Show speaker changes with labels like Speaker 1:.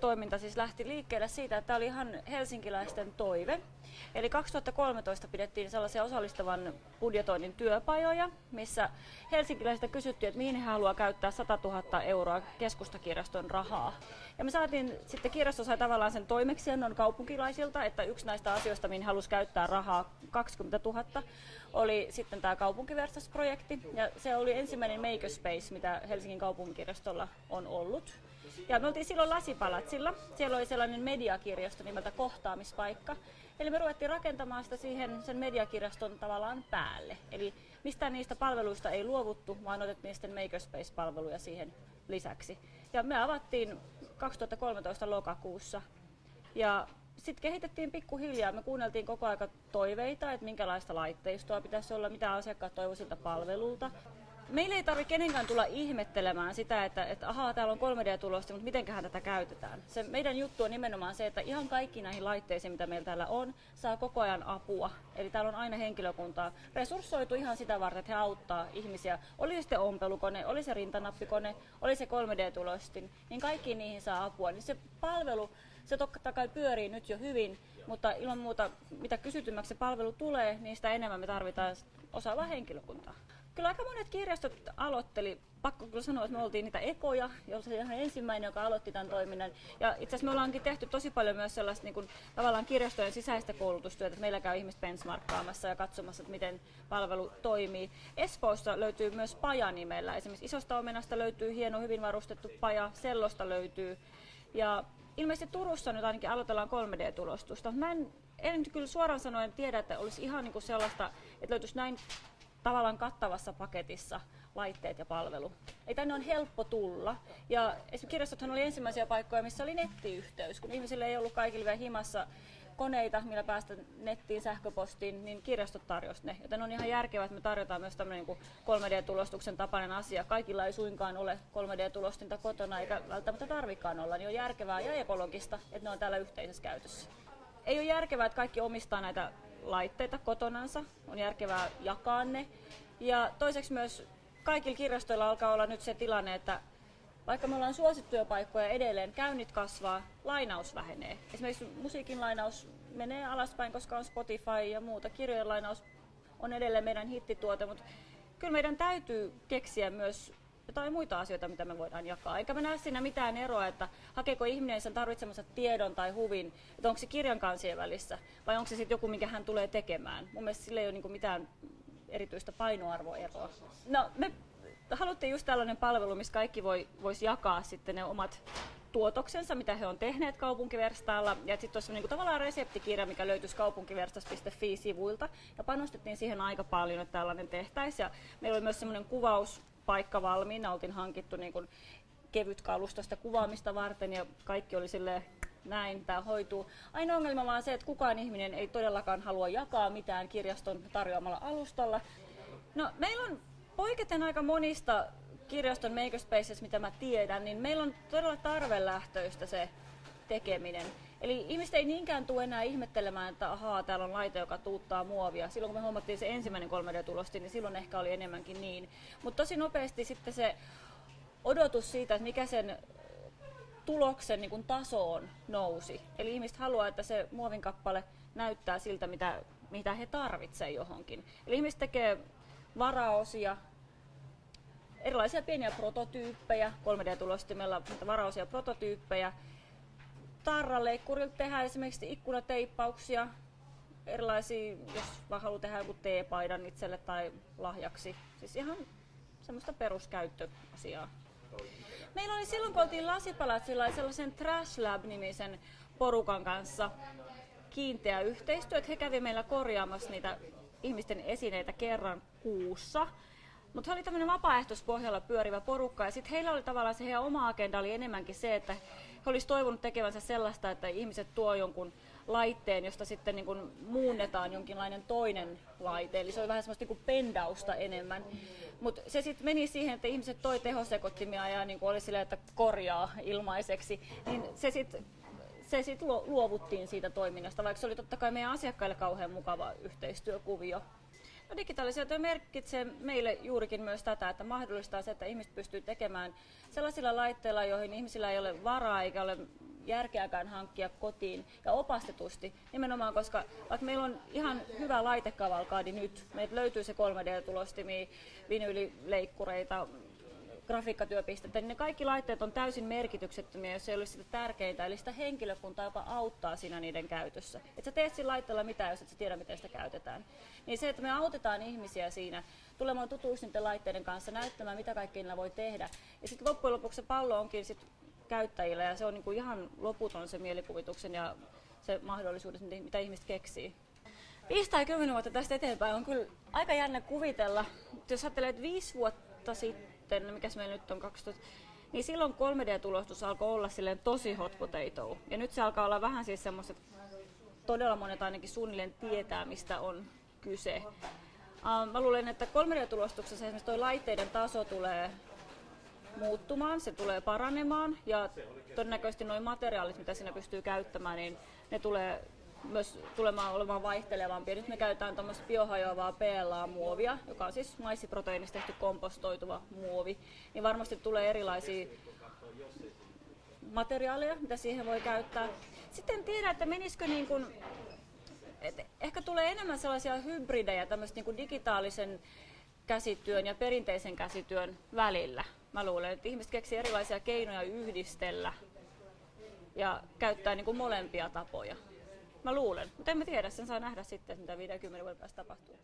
Speaker 1: toiminta siis lähti liikkeelle siitä, että tämä oli ihan helsinkiläisten toive. Eli 2013 pidettiin sellaisia osallistavan budjetoinnin työpajoja, missä helsinkiläisiltä kysyttiin, että mihin he haluaa käyttää 100 000 euroa keskustakirjaston rahaa. Ja me saatiin, sitten kirjasto sai tavallaan sen toimeksiannon kaupunkilaisilta, että yksi näistä asioista, mihin halusi käyttää rahaa 20 000, oli sitten tämä kaupunkiverstasprojekti. Ja se oli ensimmäinen makerspace, mitä Helsingin kaupunkikirjastolla on ollut. Ja me oltiin silloin Lasipalatsilla. Siellä oli sellainen mediakirjasto nimeltä Kohtaamispaikka. Eli me ruvettiin rakentamaan sitä siihen sen mediakirjaston tavallaan päälle. Eli mistään niistä palveluista ei luovuttu, vaan otettiin sitten Makerspace-palveluja siihen lisäksi. Ja me avattiin 2013 lokakuussa. Ja sitten kehitettiin pikkuhiljaa. Me kuunneltiin koko aika toiveita, että minkälaista laitteistoa pitäisi olla, mitä asiakkaat toivoisilta palvelulta meillä ei tarvitse kenenkään tulla ihmettelemään sitä, että, että ahaa, täällä on 3D-tulosta, mutta mitenköhän tätä käytetään. Se meidän juttu on nimenomaan se, että ihan kaikki näihin laitteisiin, mitä meillä täällä on, saa koko ajan apua. Eli täällä on aina henkilökuntaa resurssoitu ihan sitä varten, että he auttaa ihmisiä. Oli se ompelukone, oli se rintanappikone, oli se 3D-tulostin, niin kaikkiin niihin saa apua. Niin se palvelu, se totta kai pyörii nyt jo hyvin, mutta ilman muuta, mitä kysytymmäksi se palvelu tulee, niin sitä enemmän me tarvitaan osaavaa henkilökuntaa. Kyllä aika monet kirjastot aloitteli, pakko kyllä sanoa, että me oltiin niitä ekoja, se ihan ensimmäinen, joka aloitti tämän toiminnan. Ja itse asiassa me ollaankin tehty tosi paljon myös sellaista niin kuin, tavallaan kirjastojen sisäistä koulutustyötä, että meillä käy ihmiset benchmarkkaamassa ja katsomassa, että miten palvelu toimii. Espoossa löytyy myös paja nimellä. Esimerkiksi isosta omenasta löytyy hieno, hyvin varustettu paja, sellosta löytyy. Ja ilmeisesti Turussa nyt ainakin aloitellaan 3D-tulostusta. Mä en, en kyllä suoraan sanoen tiedä, että olisi ihan niin kuin sellaista, että löytyisi näin tavallaan kattavassa paketissa laitteet ja palvelu. Ei tänne on helppo tulla. Ja esimerkiksi kirjastothan oli ensimmäisiä paikkoja, missä oli nettiyhteys. Kun ihmisille ei ollut kaikille vielä himassa koneita, millä päästä nettiin, sähköpostiin, niin kirjastot tarjosi ne. Joten on ihan järkevää, että me tarjotaan myös tämmöinen niin 3D-tulostuksen tapainen asia. Kaikilla ei suinkaan ole 3D-tulostinta kotona, eikä välttämättä tarvikaan olla. Niin on järkevää ja ekologista, että ne on täällä yhteisessä käytössä. Ei ole järkevää, että kaikki omistaa näitä laitteita kotonansa, on järkevää jakaa ne. Ja toiseksi myös kaikilla kirjastoilla alkaa olla nyt se tilanne, että vaikka me ollaan suosittuja paikkoja edelleen, käynnit kasvaa, lainaus vähenee. Esimerkiksi musiikin lainaus menee alaspäin, koska on Spotify ja muuta. Kirjojen lainaus on edelleen meidän hittituote, mutta kyllä meidän täytyy keksiä myös jotain muita asioita, mitä me voidaan jakaa. Eikä me näe siinä mitään eroa, että hakeeko ihminen sen tarvitsemansa tiedon tai huvin, että onko se kirjan kansien välissä vai onko se sitten joku, mikä hän tulee tekemään. Mun mielestä sillä ei ole niinku mitään erityistä painoarvoeroa. No, me haluttiin just tällainen palvelu, missä kaikki voi, voisi jakaa sitten ne omat tuotoksensa, mitä he on tehneet kaupunkiverstaalla. Ja sitten olisi niin tavallaan reseptikirja, mikä löytyisi kaupunkiverstas.fi-sivuilta. Ja panostettiin siihen aika paljon, että tällainen tehtäisiin. Ja meillä oli myös semmoinen kuvaus paikka valmiina, oltiin hankittu niin kuin kevyt kalustosta kuvaamista varten ja kaikki oli sille näin tämä hoituu. Ainoa ongelma vaan se, että kukaan ihminen ei todellakaan halua jakaa mitään kirjaston tarjoamalla alustalla. No, meillä on poiketen aika monista kirjaston makerspaces, mitä mä tiedän, niin meillä on todella tarvelähtöistä se tekeminen. Eli ihmiset ei niinkään tule enää ihmettelemään, että ahaa, täällä on laite, joka tuuttaa muovia. Silloin kun me huomattiin se ensimmäinen 3D-tulosti, niin silloin ehkä oli enemmänkin niin. Mutta tosi nopeasti sitten se odotus siitä, että mikä sen tuloksen niin kuin tasoon nousi. Eli ihmiset haluaa, että se muovin kappale näyttää siltä, mitä, mitä he tarvitsevat johonkin. Eli ihmiset tekee varaosia, erilaisia pieniä prototyyppejä, 3D-tulostimella varaosia prototyyppejä, tarraleikkurilla tehdään esimerkiksi ikkunateippauksia, erilaisia, jos vaan haluaa tehdä joku teepaidan itselle tai lahjaksi. Siis ihan semmoista peruskäyttöasiaa. Meillä oli silloin, kun oltiin Lasipalatsilla sellaisen Trash Lab-nimisen porukan kanssa kiinteä yhteistyö, että he kävi meillä korjaamassa niitä ihmisten esineitä kerran kuussa. Mutta he oli tämmöinen vapaaehtoispohjalla pyörivä porukka ja sitten heillä oli tavallaan se heidän oma agenda oli enemmänkin se, että he olisivat toivonut tekevänsä sellaista, että ihmiset tuo jonkun laitteen, josta sitten niin kuin muunnetaan jonkinlainen toinen laite. Eli se oli vähän semmoista niin kuin pendausta enemmän. Mutta se sitten meni siihen, että ihmiset toi tehosekottimia ja niin kuin oli silleen, että korjaa ilmaiseksi. Niin se sitten se sit luovuttiin siitä toiminnasta, vaikka se oli totta kai meidän asiakkaille kauhean mukava yhteistyökuvio. No, digitalisaatio merkitsee meille juurikin myös tätä, että mahdollistaa se, että ihmiset pystyy tekemään sellaisilla laitteilla, joihin ihmisillä ei ole varaa eikä ole järkeäkään hankkia kotiin ja opastetusti. Nimenomaan, koska vaikka meillä on ihan hyvä laitekavalkaadi nyt, meiltä löytyy se 3D-tulostimi, vinyylileikkureita, grafiikkatyöpistettä, niin ne kaikki laitteet on täysin merkityksettömiä, jos ei olisi sitä tärkeintä, eli sitä henkilökuntaa, joka auttaa siinä niiden käytössä. Et sä teet sillä laitteella mitään, jos et sä tiedä, miten sitä käytetään. Niin se, että me autetaan ihmisiä siinä tulemaan tutuiksi niiden laitteiden kanssa, näyttämään, mitä kaikkea niillä voi tehdä. Ja sitten loppujen lopuksi se pallo onkin sit käyttäjillä, ja se on niinku ihan loputon se mielikuvituksen ja se mahdollisuudet, mitä ihmiset keksii. 5 tai 10 vuotta tästä eteenpäin on kyllä aika jännä kuvitella. Jos ajattelee, että viisi vuotta sitten sitten, no mikäs meillä nyt on 2000, niin silloin 3D-tulostus alkoi olla silleen tosi hot potato. Ja nyt se alkaa olla vähän siis semmoista, todella monet ainakin suunnilleen tietää, mistä on kyse. Uh, mä luulen, että 3D-tulostuksessa esimerkiksi tuo laitteiden taso tulee muuttumaan, se tulee paranemaan ja todennäköisesti nuo materiaalit, mitä siinä pystyy käyttämään, niin ne tulee myös tulemaan olemaan vaihtelevampia. Nyt me käytetään tuommoista biohajoavaa PLA-muovia, joka on siis maissiproteiinista tehty kompostoituva muovi. Niin varmasti tulee erilaisia materiaaleja, mitä siihen voi käyttää. Sitten en tiedä, että menisikö niin kuin, että ehkä tulee enemmän sellaisia hybridejä tämmöistä niin kuin digitaalisen käsityön ja perinteisen käsityön välillä. Mä luulen, että ihmiset keksii erilaisia keinoja yhdistellä ja käyttää niin kuin molempia tapoja. Mä luulen, mutta en mä tiedä, sen saa nähdä sitten, mitä 50 vuoden päästä tapahtuu.